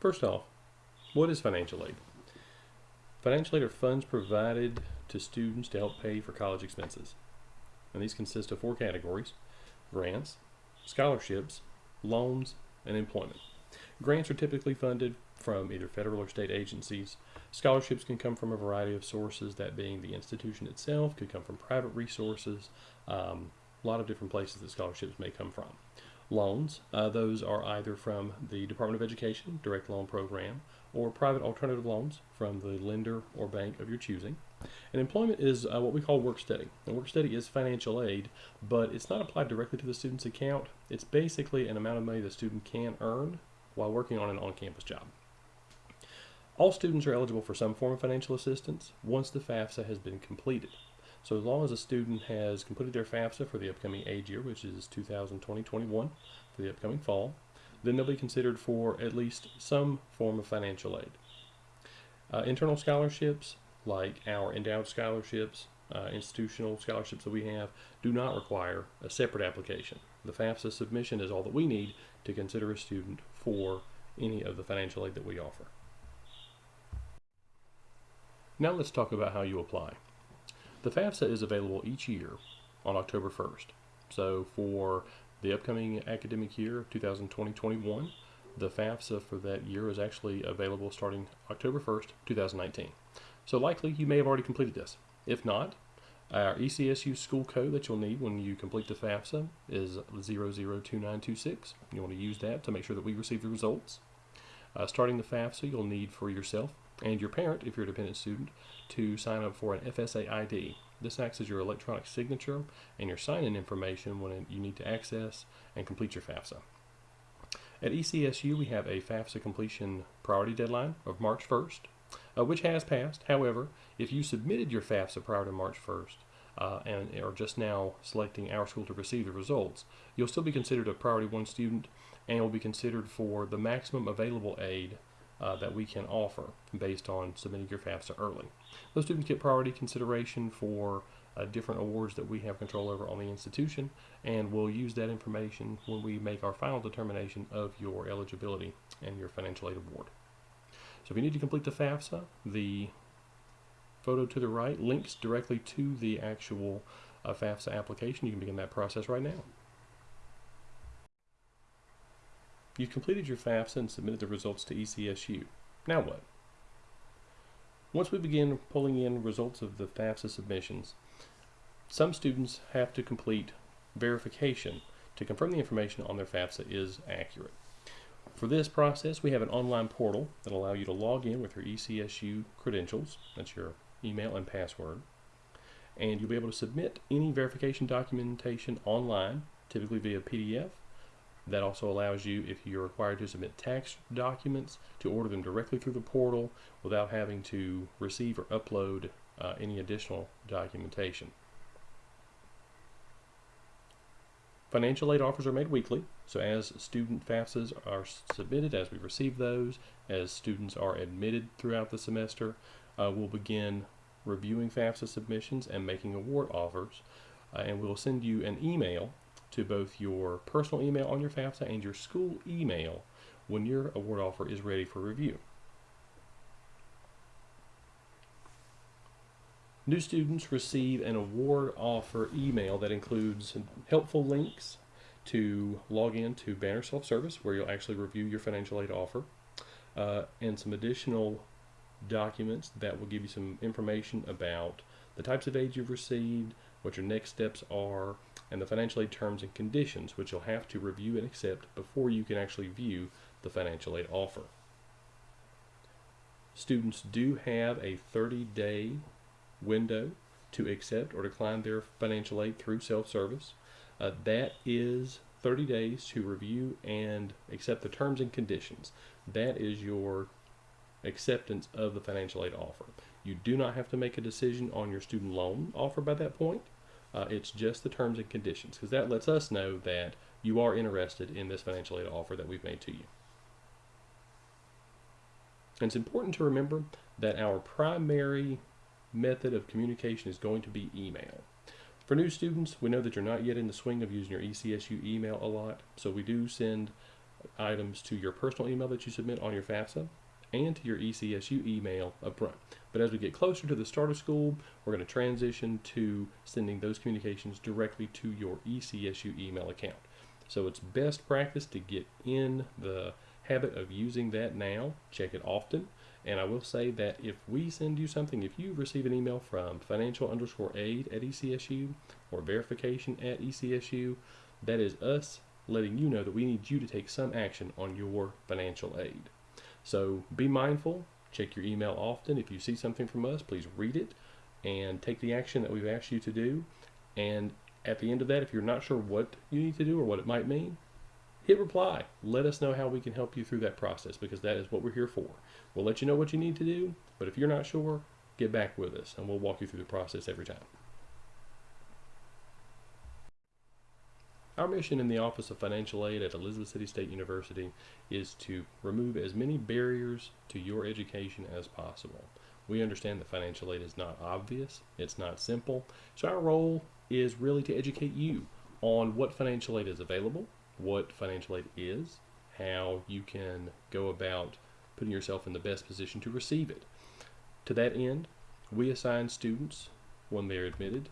First off, what is financial aid? Financial aid are funds provided to students to help pay for college expenses. And these consist of four categories grants, scholarships, loans, and employment. Grants are typically funded from either federal or state agencies. Scholarships can come from a variety of sources, that being the institution itself, could come from private resources, um, a lot of different places that scholarships may come from. Loans, uh, those are either from the Department of Education direct loan program or private alternative loans from the lender or bank of your choosing. And employment is uh, what we call work study. And work study is financial aid, but it's not applied directly to the student's account. It's basically an amount of money the student can earn while working on an on-campus job. All students are eligible for some form of financial assistance once the FAFSA has been completed. So as long as a student has completed their FAFSA for the upcoming aid year, which is 2020-21 for the upcoming fall, then they'll be considered for at least some form of financial aid. Uh, internal scholarships, like our endowed scholarships, uh, institutional scholarships that we have, do not require a separate application. The FAFSA submission is all that we need to consider a student for any of the financial aid that we offer. Now let's talk about how you apply. The FAFSA is available each year on October 1st. So for the upcoming academic year, 2020-21, the FAFSA for that year is actually available starting October 1st, 2019. So likely you may have already completed this. If not, our ECSU school code that you'll need when you complete the FAFSA is 002926. You want to use that to make sure that we receive the results. Uh, starting the FAFSA, you'll need for yourself and your parent, if you're a dependent student, to sign up for an FSA ID. This acts as your electronic signature and your sign-in information when you need to access and complete your FAFSA. At ECSU, we have a FAFSA completion priority deadline of March 1st, uh, which has passed. However, if you submitted your FAFSA prior to March 1st, uh, and are just now selecting our school to receive the results, you'll still be considered a Priority 1 student and will be considered for the maximum available aid uh, that we can offer based on submitting your FAFSA early. Those students get priority consideration for uh, different awards that we have control over on the institution, and we'll use that information when we make our final determination of your eligibility and your financial aid award. So if you need to complete the FAFSA, the photo to the right links directly to the actual uh, FAFSA application. You can begin that process right now. You've completed your FAFSA and submitted the results to ECSU. Now what? Once we begin pulling in results of the FAFSA submissions, some students have to complete verification to confirm the information on their FAFSA is accurate. For this process, we have an online portal that allow you to log in with your ECSU credentials, that's your email and password, and you'll be able to submit any verification documentation online, typically via PDF, that also allows you, if you're required to submit tax documents, to order them directly through the portal without having to receive or upload uh, any additional documentation. Financial aid offers are made weekly, so as student FAFSAs are submitted, as we receive those, as students are admitted throughout the semester, uh, we'll begin reviewing FAFSA submissions and making award offers, uh, and we'll send you an email to both your personal email on your FAFSA and your school email when your award offer is ready for review. New students receive an award offer email that includes helpful links to log in to Banner Self-Service where you'll actually review your financial aid offer uh, and some additional documents that will give you some information about the types of aid you've received, what your next steps are, and the financial aid terms and conditions, which you'll have to review and accept before you can actually view the financial aid offer. Students do have a 30-day window to accept or decline their financial aid through self-service. Uh, that is 30 days to review and accept the terms and conditions. That is your acceptance of the financial aid offer. You do not have to make a decision on your student loan offer by that point. Uh, it's just the terms and conditions because that lets us know that you are interested in this financial aid offer that we've made to you. And it's important to remember that our primary method of communication is going to be email. For new students, we know that you're not yet in the swing of using your ECSU email a lot, so we do send items to your personal email that you submit on your FAFSA and to your ECSU email up front. But as we get closer to the start of school, we're going to transition to sending those communications directly to your ECSU email account. So it's best practice to get in the habit of using that now, check it often. And I will say that if we send you something, if you receive an email from financial underscore aid at ECSU or verification at ECSU, that is us letting you know that we need you to take some action on your financial aid. So be mindful, check your email often. If you see something from us, please read it and take the action that we've asked you to do. And at the end of that, if you're not sure what you need to do or what it might mean, hit reply. Let us know how we can help you through that process because that is what we're here for. We'll let you know what you need to do, but if you're not sure, get back with us and we'll walk you through the process every time. Our mission in the Office of Financial Aid at Elizabeth City State University is to remove as many barriers to your education as possible. We understand that financial aid is not obvious, it's not simple, so our role is really to educate you on what financial aid is available, what financial aid is, how you can go about putting yourself in the best position to receive it. To that end, we assign students when they're admitted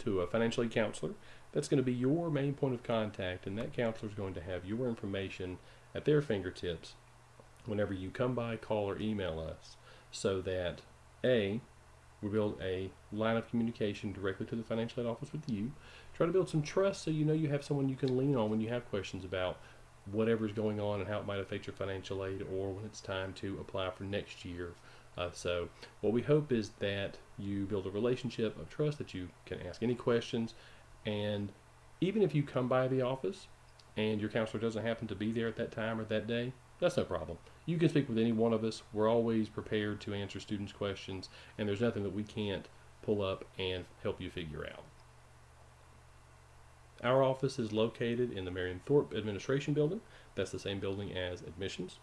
to a financial aid counselor that's going to be your main point of contact, and that counselor is going to have your information at their fingertips whenever you come by, call, or email us, so that A, we build a line of communication directly to the financial aid office with you. Try to build some trust so you know you have someone you can lean on when you have questions about whatever's going on and how it might affect your financial aid or when it's time to apply for next year. Uh, so, what we hope is that you build a relationship of trust that you can ask any questions and even if you come by the office and your counselor doesn't happen to be there at that time or that day, that's no problem. You can speak with any one of us. We're always prepared to answer students' questions, and there's nothing that we can't pull up and help you figure out. Our office is located in the Marion Thorpe Administration Building. That's the same building as admissions,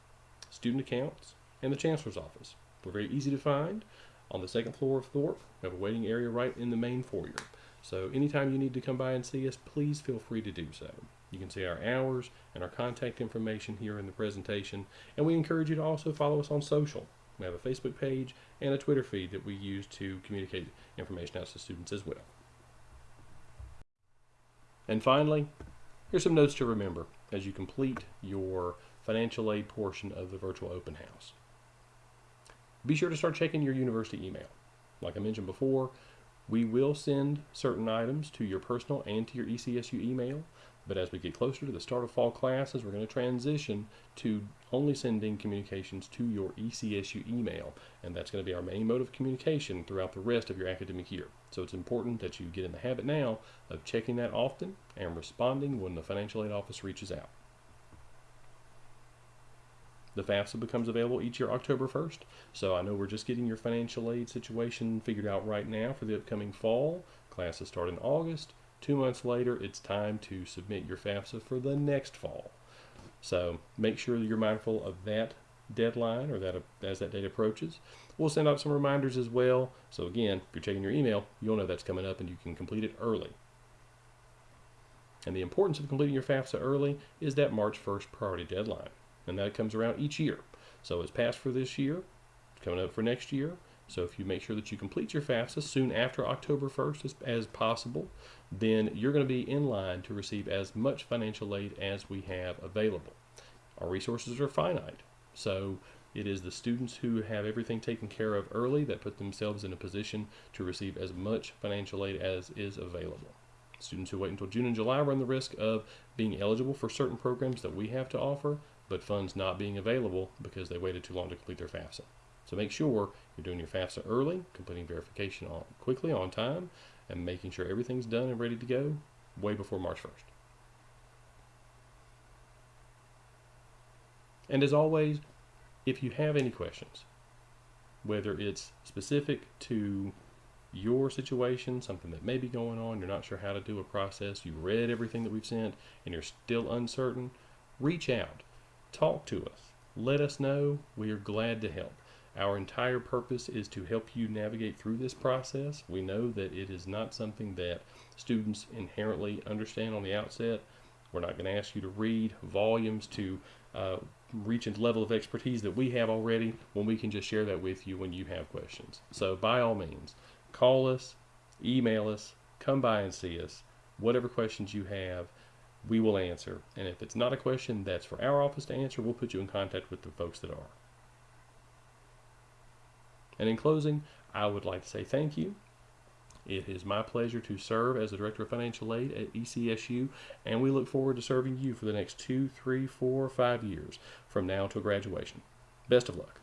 student accounts, and the Chancellor's office. We're very easy to find. On the second floor of Thorpe, we have a waiting area right in the main foyer. So anytime you need to come by and see us, please feel free to do so. You can see our hours and our contact information here in the presentation, and we encourage you to also follow us on social. We have a Facebook page and a Twitter feed that we use to communicate information out to students as well. And finally, here's some notes to remember as you complete your financial aid portion of the virtual open house. Be sure to start checking your university email. Like I mentioned before, we will send certain items to your personal and to your ECSU email, but as we get closer to the start of fall classes, we're going to transition to only sending communications to your ECSU email, and that's going to be our main mode of communication throughout the rest of your academic year. So it's important that you get in the habit now of checking that often and responding when the financial aid office reaches out. The FAFSA becomes available each year October 1st. So I know we're just getting your financial aid situation figured out right now for the upcoming fall. Classes start in August. Two months later, it's time to submit your FAFSA for the next fall. So make sure you're mindful of that deadline or that as that date approaches. We'll send out some reminders as well. So again, if you're checking your email, you'll know that's coming up and you can complete it early. And the importance of completing your FAFSA early is that March 1st priority deadline and that comes around each year. So it's passed for this year, coming up for next year. So if you make sure that you complete your FAFSA soon after October 1st as, as possible, then you're going to be in line to receive as much financial aid as we have available. Our resources are finite, so it is the students who have everything taken care of early that put themselves in a position to receive as much financial aid as is available. Students who wait until June and July run the risk of being eligible for certain programs that we have to offer, but funds not being available because they waited too long to complete their FAFSA. So make sure you're doing your FAFSA early, completing verification on, quickly on time, and making sure everything's done and ready to go way before March 1st. And as always, if you have any questions, whether it's specific to your situation, something that may be going on, you're not sure how to do a process, you read everything that we've sent, and you're still uncertain, reach out talk to us. Let us know. We are glad to help. Our entire purpose is to help you navigate through this process. We know that it is not something that students inherently understand on the outset. We're not going to ask you to read volumes to uh, reach a level of expertise that we have already when we can just share that with you when you have questions. So, by all means, call us, email us, come by and see us. Whatever questions you have, we will answer. And if it's not a question that's for our office to answer, we'll put you in contact with the folks that are. And in closing, I would like to say thank you. It is my pleasure to serve as the Director of Financial Aid at ECSU, and we look forward to serving you for the next two, three, four, five years from now until graduation. Best of luck.